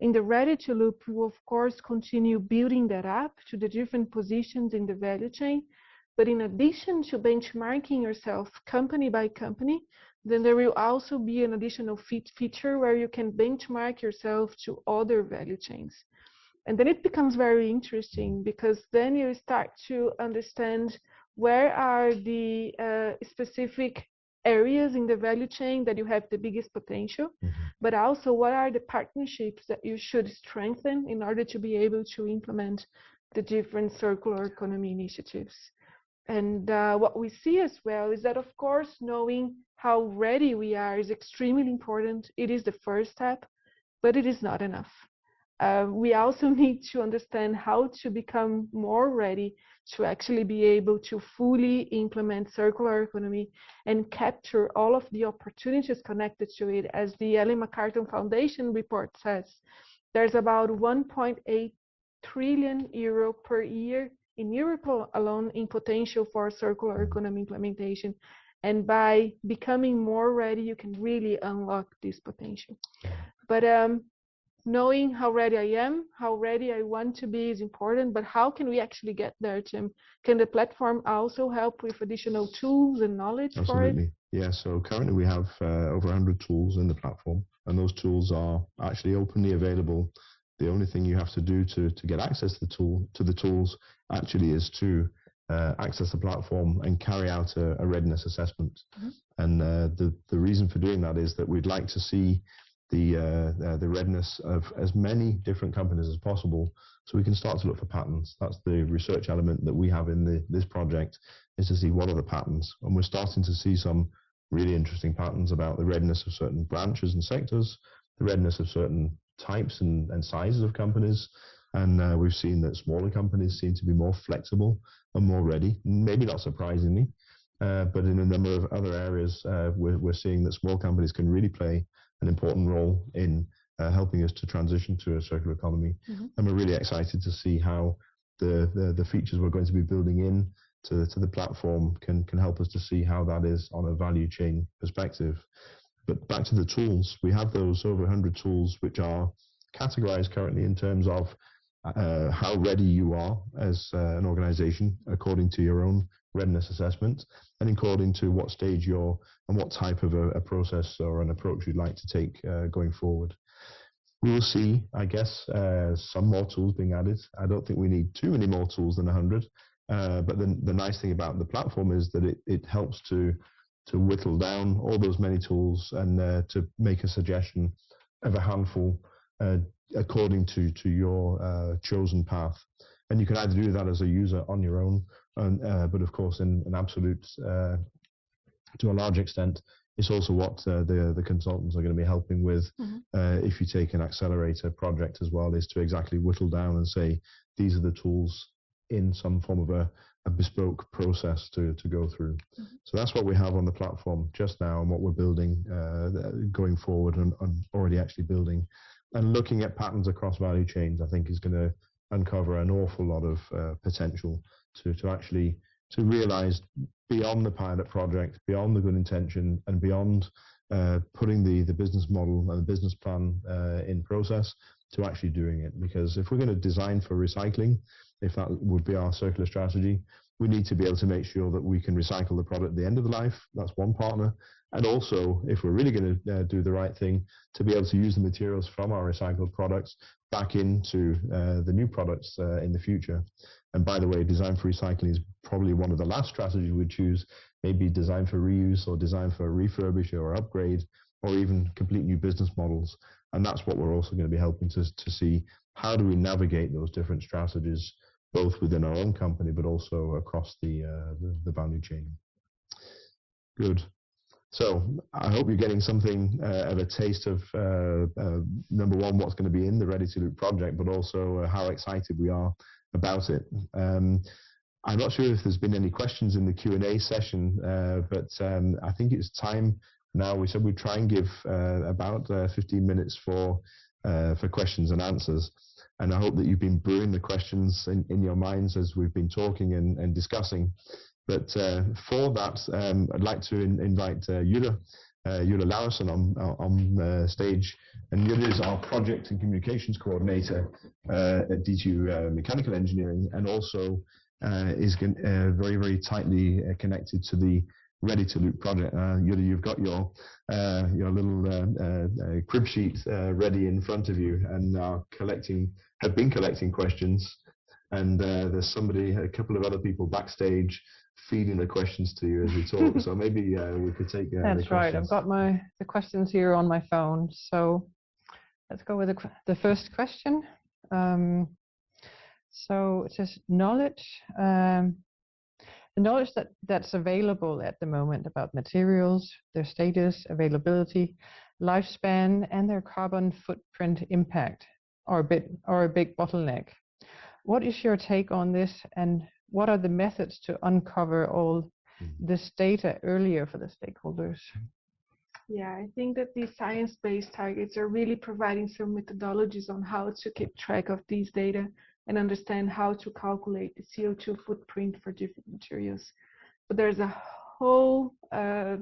In the ready to loop, we of course continue building that up to the different positions in the value chain. But in addition to benchmarking yourself company by company, then there will also be an additional feature where you can benchmark yourself to other value chains. And then it becomes very interesting because then you start to understand where are the uh, specific areas in the value chain that you have the biggest potential, mm-hmm. but also what are the partnerships that you should strengthen in order to be able to implement the different circular economy initiatives. And uh, what we see as well is that, of course, knowing how ready we are is extremely important. It is the first step, but it is not enough. Uh, we also need to understand how to become more ready to actually be able to fully implement circular economy and capture all of the opportunities connected to it. As the Ellen MacArthur Foundation report says, there's about 1.8 trillion euro per year in Europe alone in potential for circular economy implementation. And by becoming more ready, you can really unlock this potential. But um, knowing how ready I am, how ready I want to be is important, but how can we actually get there, Tim? Can the platform also help with additional tools and knowledge Absolutely. for it? Yeah, so currently we have uh, over 100 tools in the platform, and those tools are actually openly available. The only thing you have to do to, to get access to the tool to the tools actually is to uh, access the platform and carry out a, a readiness assessment. Mm -hmm. And uh, the the reason for doing that is that we'd like to see the uh, uh, the readiness of as many different companies as possible, so we can start to look for patterns. That's the research element that we have in the, this project is to see what are the patterns, and we're starting to see some really interesting patterns about the readiness of certain branches and sectors, the readiness of certain types and, and sizes of companies. And uh, we've seen that smaller companies seem to be more flexible and more ready, maybe not surprisingly. Uh, but in a number of other areas, uh, we're, we're seeing that small companies can really play an important role in uh, helping us to transition to a circular economy. Mm-hmm. And we're really excited to see how the, the, the features we're going to be building in to, to the platform can, can help us to see how that is on a value chain perspective. But back to the tools, we have those over 100 tools which are categorized currently in terms of uh, how ready you are as uh, an organization according to your own readiness assessment and according to what stage you're and what type of a, a process or an approach you'd like to take uh, going forward. We will see, I guess, uh, some more tools being added. I don't think we need too many more tools than 100. Uh, but the, the nice thing about the platform is that it, it helps to to whittle down all those many tools and uh, to make a suggestion of a handful uh, according to to your uh, chosen path. And you can either do that as a user on your own, and, uh, but of course, in an absolute, uh, to a large extent, it's also what uh, the the consultants are going to be helping with. Mm-hmm. if you take an accelerator project as well, is to exactly whittle down and say these are the tools in some form of a, a bespoke process to, to go through. Mm-hmm. So that's what we have on the platform just now and what we're building uh, going forward and, and, already actually building. And looking at patterns across value chains, I think is going to uncover an awful lot of uh, potential to, to actually to realize beyond the pilot project, beyond the good intention, and beyond uh, putting the, the business model and the business plan uh, in process to actually doing it. Because if we're going to design for recycling, if that would be our circular strategy. We need to be able to make sure that we can recycle the product at the end of the life. That's one partner. And also, if we're really going to uh, do the right thing, to be able to use the materials from our recycled products back into uh, the new products uh, in the future. And by the way, design for recycling is probably one of the last strategies we'd choose, maybe design for reuse or design for refurbish or upgrade or even complete new business models. And that's what we're also going to be helping to, to see how do we navigate those different strategies both within our own company, but also across the, uh, the, the, value chain. Good. So I hope you're getting something uh, of a taste of uh, uh number one, what's going to be in the Ready to Loop project, but also uh, how excited we are about it. Um, I'm not sure if there's been any questions in the Q&A session, uh, but um, I think it's time now. We said we'd try and give about 15 minutes for for questions and answers and I hope that you've been brewing the questions in, in your minds as we've been talking and, and discussing. But uh, for that, um, I'd like to in, invite uh, Jule, uh, Jule Lauritsen on, on uh, stage. And Jule is our project and communications coordinator uh, at DTU uh, Mechanical Engineering and also uh, is very, very tightly connected to the ready to loop project. Uh, you, you've got your uh, your little uh, uh crib sheet uh, ready in front of you and are collecting have been collecting questions. And uh, there's somebody, a couple of other people backstage feeding the questions to you as we talk. so maybe we could take. That's right. I've got my the questions here on my phone. So let's go with the, the first question. Um, so it says knowledge. Um, the knowledge that, that's available at the moment about materials, their status, availability, lifespan, and their carbon footprint impact are a bit or a big bottleneck. What is your take on this, and what are the methods to uncover all mm-hmm. this data earlier for the stakeholders? Yeah, I think that these science-based targets are really providing some methodologies on how to keep track of these data and understand how to calculate the CO2 footprint for different materials. But there's a whole uh,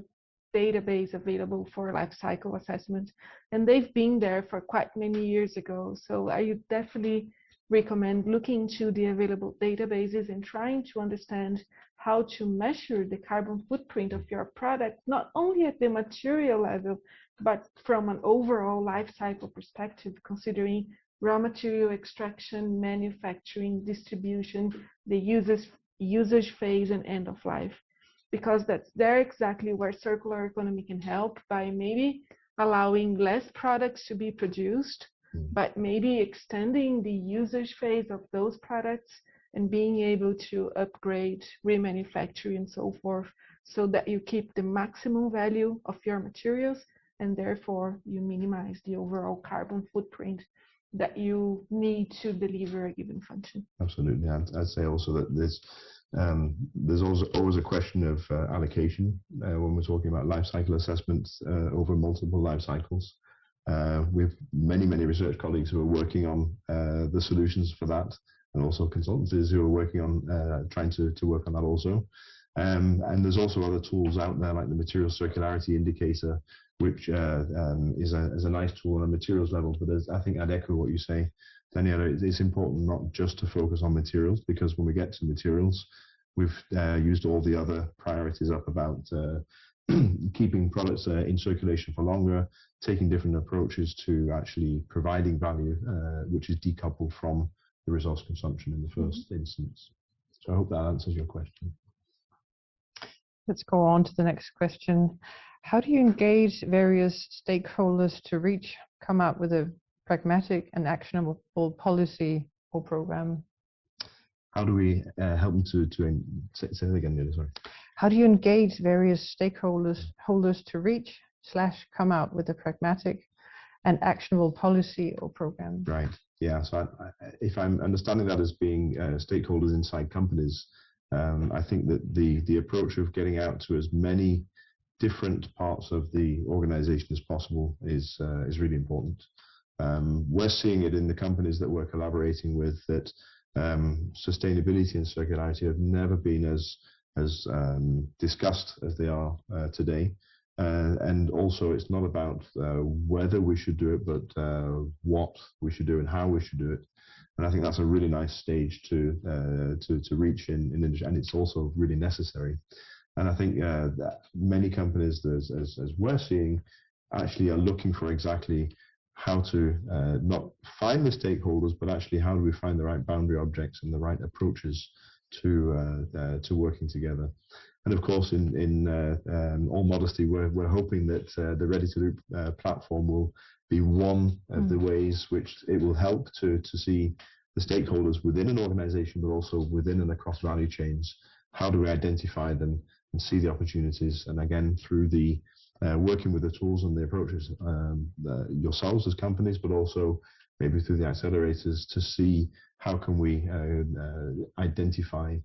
database available for life cycle assessment, and they've been there for quite many years ago. So I would definitely recommend looking into the available databases and trying to understand how to measure the carbon footprint of your product, not only at the material level, but from an overall life cycle perspective, considering raw material extraction, manufacturing, distribution, the usage, usage phase and end of life. Because that's there exactly where circular economy can help by maybe allowing less products to be produced. But maybe extending the usage phase of those products and being able to upgrade, remanufacture, and so forth, so that you keep the maximum value of your materials and therefore you minimize the overall carbon footprint that you need to deliver a given function. Absolutely. I'd, I'd say also that there's um, there's also always a question of uh, allocation uh, when we're talking about life cycle assessments uh, over multiple life cycles. Uh, we have many, many research colleagues who are working on uh, the solutions for that, and also consultancies who are working on uh, trying to, to work on that also. Um, and there's also other tools out there like the material circularity indicator, which uh, um, is, a, is a nice tool on a materials level. But I think I'd echo what you say, Daniela, it's important not just to focus on materials because when we get to materials, we've uh, used all the other priorities up about uh, keeping products uh, in circulation for longer, taking different approaches to actually providing value, uh, which is decoupled from the resource consumption in the 1st mm -hmm. instance. So I hope that answers your question. Let's go on to the next question. How do you engage various stakeholders to reach, come up with a pragmatic and actionable policy or program? How do we uh, help them to, to say, say that again, sorry. How do you engage various stakeholders holders to reach slash come out with a pragmatic and actionable policy or program? Right. Yeah. So I, I, if I'm understanding that as being uh, stakeholders inside companies, um, I think that the the approach of getting out to as many different parts of the organization as possible is uh, is really important. Um, we're seeing it in the companies that we're collaborating with that um, sustainability and circularity have never been as as um, discussed as they are uh, today. Uh, and also, it's not about uh, whether we should do it, but uh, what we should do and how we should do it. And I think that's a really nice stage to uh, to to reach in in industry, and it's also really necessary. And I think uh, that many companies, as, as, as we're seeing, actually are looking for exactly how to uh, not find the stakeholders, but actually how do we find the right boundary objects and the right approaches to uh, uh, to working together. And of course, in in uh, um, all modesty, we're we're hoping that uh, the Ready to Loop uh, platform will be one of mm. the ways which it will help to, to see the stakeholders within an organization, but also within and across value chains. How do we identify them and see the opportunities? And again, through the uh, working with the tools and the approaches um, yourselves as companies, but also maybe through the accelerators to see how can we uh, uh, identify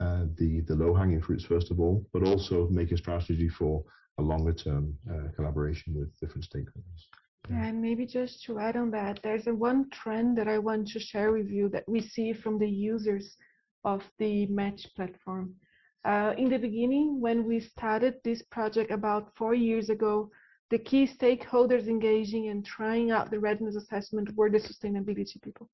uh, the, the low-hanging fruits first of all, but also make a strategy for a longer term uh, collaboration with different stakeholders. Yeah, And maybe just to add on that, there's a one trend that I want to share with you that we see from the users of the Match platform. Uh, in the beginning, when we started this project about four years ago, the key stakeholders engaging and trying out the readiness assessment were the sustainability people.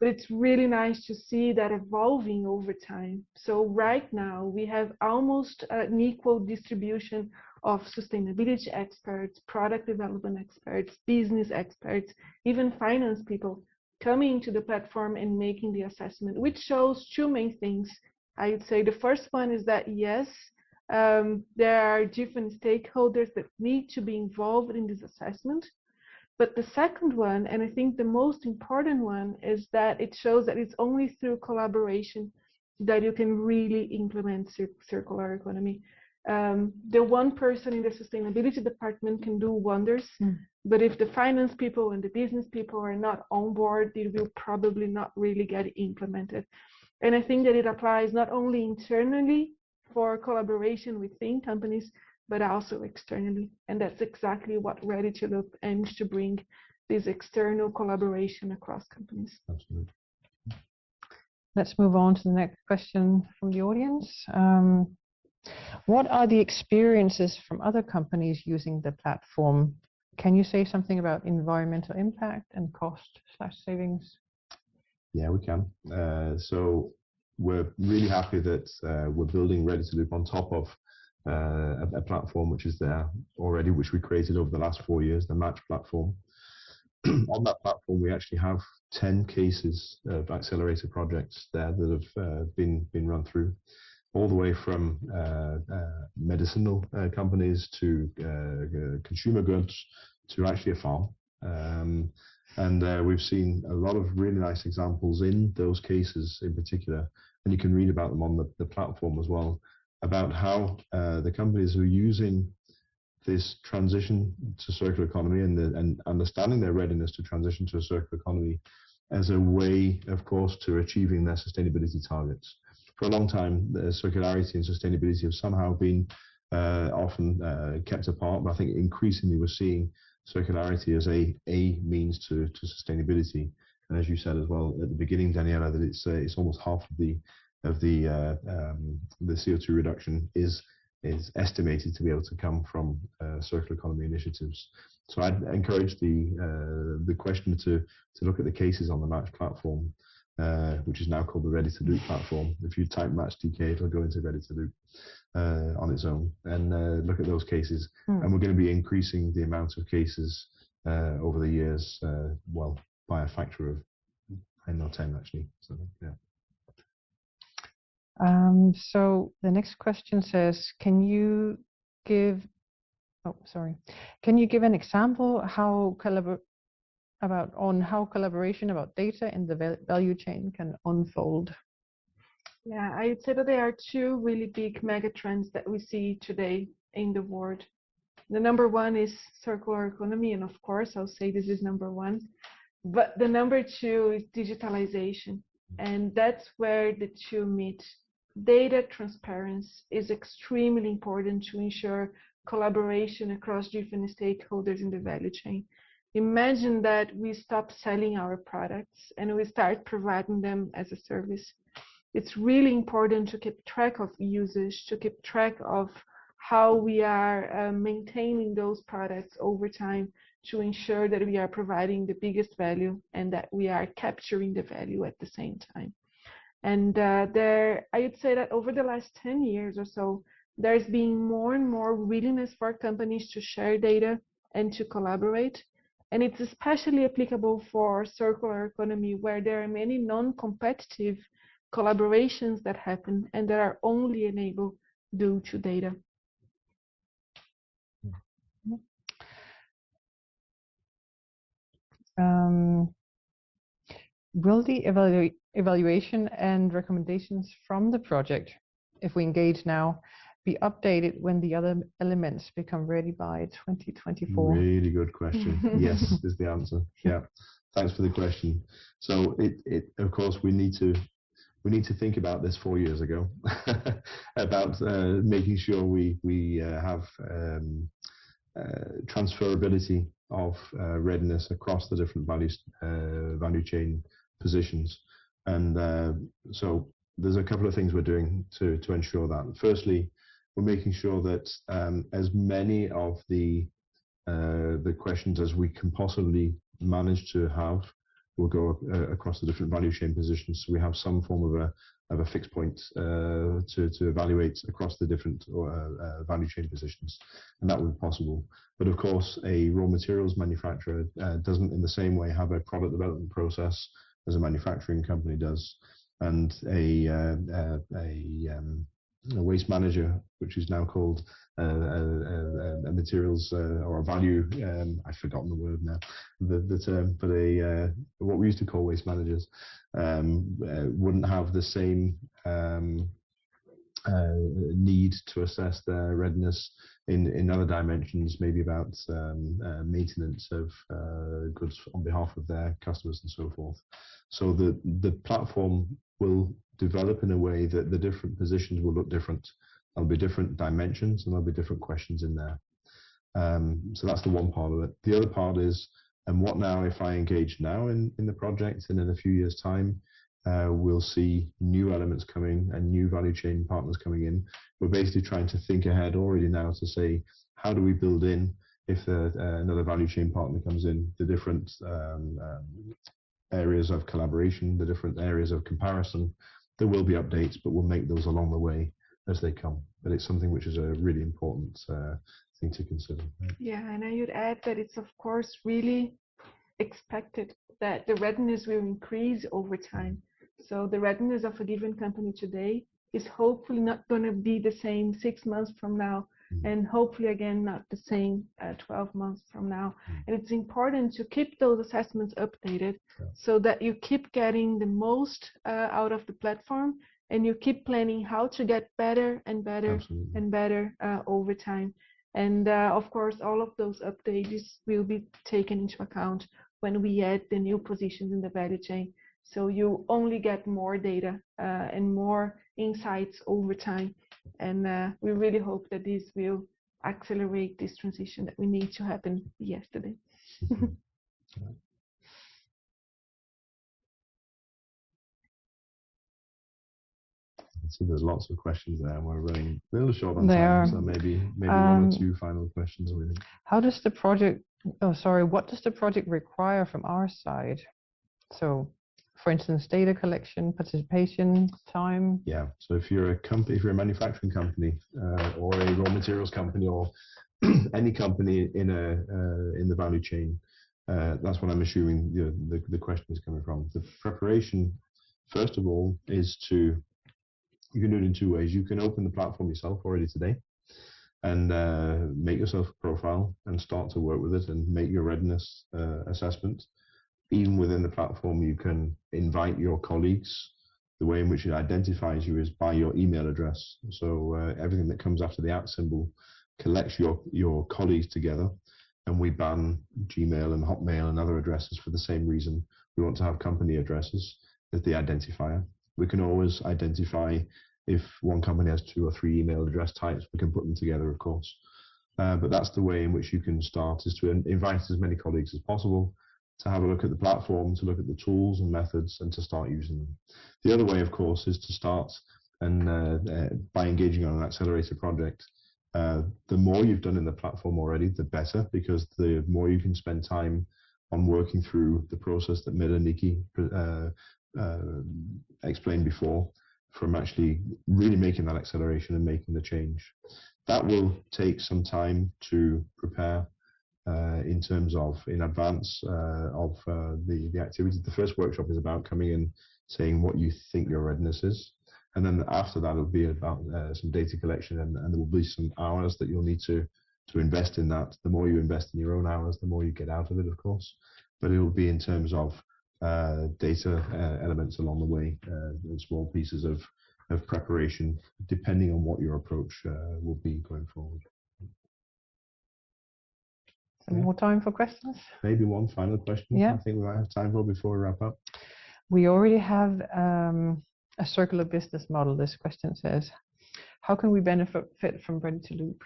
But it's really nice to see that evolving over time. So right now we have almost an equal distribution of sustainability experts, product development experts, business experts, even finance people coming to the platform and making the assessment, which shows two main things. I would say the first one is that yes, um, there are different stakeholders that need to be involved in this assessment. But the second one, and I think the most important one, is that it shows that it's only through collaboration that you can really implement cir circular economy um, the one person in the sustainability department can do wonders, mm. but if the finance people and the business people are not on board, it will probably not really get implemented. And I think that it applies not only internally for collaboration within companies, but also externally. And that's exactly what Ready to Loop aims to bring this external collaboration across companies. Absolutely. Let's move on to the next question from the audience. Um, what are the experiences from other companies using the platform? Can you say something about environmental impact and cost slash savings? Yeah, we can. Uh, so we're really happy that uh, we're building Ready to Loop on top of uh, a, a, platform which is there already, which we created over the last four years, the Match platform. on that platform, we actually have 10 cases of accelerator projects there that have uh, been, been run through all the way from uh, uh, medicinal companies to consumer goods to actually a farm. Um, And uh, we've seen a lot of really nice examples in those cases in particular, and you can read about them on the, the platform as well, about how uh, the companies are using this transition to circular economy and, the, and understanding their readiness to transition to a circular economy as a way, of course, to achieving their sustainability targets. For a long time, the circularity and sustainability have somehow been uh, often uh, kept apart, but I think increasingly we're seeing circularity as a, a means to, to sustainability. And as you said as well at the beginning, Daniela, that it's uh, it's almost half of the of the uh, um, the CO2 reduction is is estimated to be able to come from uh, circular economy initiatives. So I'd encourage the uh, the questioner to to look at the cases on the Match platform, uh, which is now called the Ready to Loop platform. If you type Match DK, it'll go into Ready to Loop uh, on its own, and uh, look at those cases. Hmm. And we're going to be increasing the amount of cases uh, over the years, well, by a factor of nine or ten actually. So yeah. Um, so the next question says, can you give, oh, sorry, can you give an example how collabor about on how collaboration about data in the value chain can unfold? Yeah, I would say that there are two really big mega trends that we see today in the world. The number one is circular economy, and of course, I'll say this is number one. But the number two is digitalization, and that's where the two meet data transparency is extremely important to ensure collaboration across different stakeholders in the value chain. Imagine that we stop selling our products and we start providing them as a service. It's really important to keep track of usage, to keep track of how we are uh, maintaining those products over time to ensure that we are providing the biggest value and that we are capturing the value at the same time. And uh, there, I would say that over the last 10 years or so, there's been more and more willingness for companies to share data and to collaborate. And it's especially applicable for circular economy, where there are many non-competitive collaborations that happen and that are only enabled due to data. Um, will the evaluate evaluation and recommendations from the project, if we engage now, be updated when the other elements become ready by 2024? Really good question. yes, is the answer. Yeah, thanks for the question. So it, it of course, we need to we need to think about this four years ago about uh, making sure we we uh, have um, uh, transferability of uh, readiness across the different values uh, value chain positions. And uh, so there's a couple of things we're doing to, to ensure that. Firstly, we're making sure that um, as many of the the questions as we can possibly manage to have will go uh, across the different value chain positions. So we have some form of a of a fixed point uh, to to evaluate across the different uh, uh, value chain positions, and that would be possible. But of course, a raw materials manufacturer uh, doesn't, in the same way, have a product development process as a manufacturing company does, and a uh, uh, a, um, a, waste manager, which is now called uh, a, a, materials uh, or a value. Um, I've forgotten the word now, the, the term, but a uh, what we used to call waste managers um, uh, wouldn't have the same. Um, need to assess their readiness in, in other dimensions, maybe about um, maintenance of goods on behalf of their customers and so forth. So the, the platform will develop in a way that the different positions will look different. There'll be different dimensions and there'll be different questions in there. Um, so that's the one part of it. The other part is, and what now if I engage now in, in the project and in a few years time, uh, we'll see new elements coming and new value chain partners coming in. We're basically trying to think ahead already now to say, how do we build in if uh, another value chain partner comes in, the different um, um, areas of collaboration, the different areas of comparison. There will be updates, but we'll make those along the way as they come. But it's something which is a really important uh, thing to consider. Yeah, and I would add that it's of course really expected that the readiness will increase over time. So the readiness of a given company today is hopefully not going to be the same six months from now. And hopefully again not the same uh, 12 months from now. Mm. And it's important to keep those assessments updated yeah. so that you keep getting the most uh, out of the platform and you keep planning how to get better and better Absolutely. and better uh, over time. And uh, of course, all of those updates will be taken into account when we add the new positions in the value chain. So you only get more data uh, and more insights over time. And uh, we really hope that this will accelerate this transition that we need to happen yesterday. can see there's lots of questions there, and we're running a little short on there time, so maybe maybe um, one or um, two final questions. Really. How does the project? Oh, sorry. What does the project require from our side? So, for instance, data collection, participation, time. Yeah. So if you're a company, if you're a manufacturing company uh, or a raw materials company or any company in a uh, in the value chain, uh, that's what I'm assuming the, the the question is coming from. The preparation, first of all, is to you can do it in two ways. You can open the platform yourself already today and uh, make yourself a profile and start to work with it and make your readiness uh, assessment. Even within the platform, you can invite your colleagues. The way in which it identifies you is by your email address. So uh, everything that comes after the at symbol collects your, your colleagues together and we ban Gmail and Hotmail and other addresses for the same reason. We want to have company addresses as the identifier. We can always identify if one company has two or three email address types, we can put them together, of course. Uh, but that's the way in which you can start is to invite as many colleagues as possible to have a look at the platform, to look at the tools and methods and to start using them. The other way, of course, is to start and uh, uh, by engaging on an accelerator project. Uh, the more you've done in the platform already, the better, because the more you can spend time on working through the process that and Nikki uh, uh, explained before, from actually really making that acceleration and making the change. That will take some time to prepare in terms of in advance uh, of uh, the the activity. The first workshop is about coming in, saying what you think your readiness is, and then after that it'll be about uh, some data collection, and, and there will be some hours that you'll need to to invest in that. The more you invest in your own hours, the more you get out of it, of course. But it will be in terms of uh, data uh, elements along the way, uh, small pieces of, of preparation, depending on what your approach uh, will be going forward. Some yeah. more time for questions? Maybe one final question yeah. I think we might have time for before we wrap up. We already have um, a circular business model, this question says. How can we benefit fit from Ready to Loop?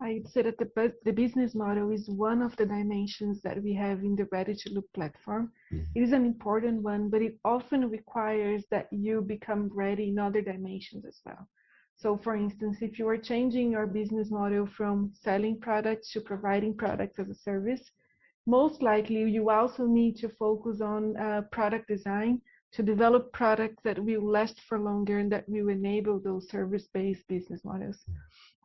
I'd say that the, the business model is one of the dimensions that we have in the Ready to Loop platform. Mm-hmm. It is an important one, but it often requires that you become ready in other dimensions as well. So, for instance, if you are changing your business model from selling products to providing products as a service, most likely you also need to focus on uh, product design to develop products that will last for longer and that will enable those service based business models.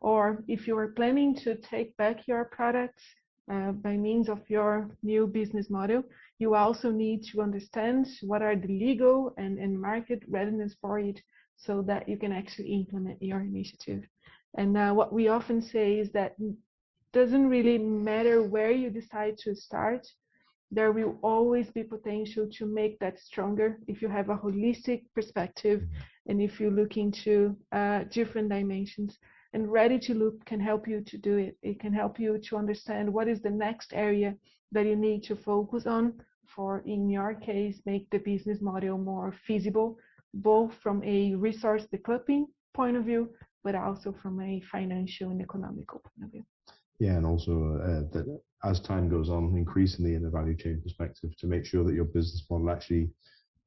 Or if you are planning to take back your products uh, by means of your new business model, you also need to understand what are the legal and, and market readiness for it so that you can actually implement your initiative. And uh, what we often say is that doesn't really matter where you decide to start, there will always be potential to make that stronger if you have a holistic perspective and if you look into uh, different dimensions and ready to loop can help you to do it. It can help you to understand what is the next area that you need to focus on for, in your case, make the business model more feasible, both from a resource decoupling point of view, but also from a financial and economical point of view. Yeah, and also uh, that as time goes on, increasingly in a value chain perspective, to make sure that your business model actually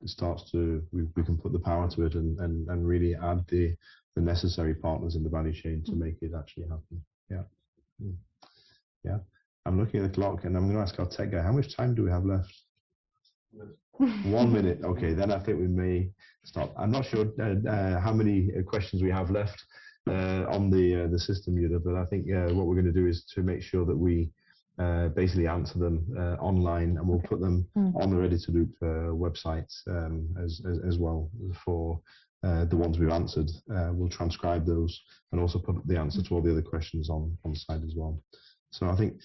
starts to we, we can put the power to it and, and, and really add the the necessary partners in the value chain to mm. make it actually happen. Yeah. Mm. Yeah. I'm looking at the clock and I'm going to ask our tech guy, how much time do we have left? One minute. Okay, then I think we may stop. I'm not sure uh, uh, how many uh, questions we have left uh, on the uh, the system, Yuda, but I think uh, what we're going to do is to make sure that we uh, basically answer them uh, online, and we'll Okay. put them Mm. on the Ready to Loop uh, website um, as, as as well for uh, the ones we've answered. Uh, we'll transcribe those and also put the answer to all the other questions on on the side as well. So I think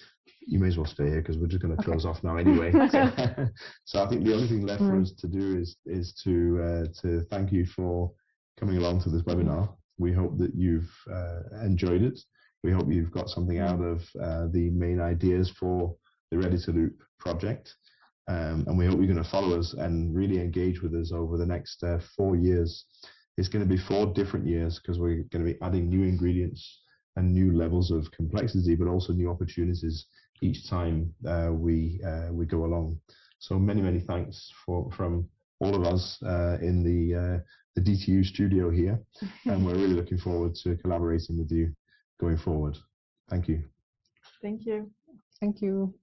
you may as well stay here because we're just going to Okay. close off now anyway. so I think the only thing left for us to do is is to uh, to thank you for coming along to this webinar. We hope that you've uh, enjoyed it. We hope you've got something out of uh, the main ideas for the Ready to Loop project. Um, and we hope you're going to follow us and really engage with us over the next uh, four years. It's going to be four different years because we're going to be adding new ingredients and new levels of complexity, but also new opportunities each time uh, we uh, we go along. So many many thanks for from all of us uh, in the uh, the DTU studio here, and we're really looking forward to collaborating with you going forward. Thank you. Thank you. Thank you.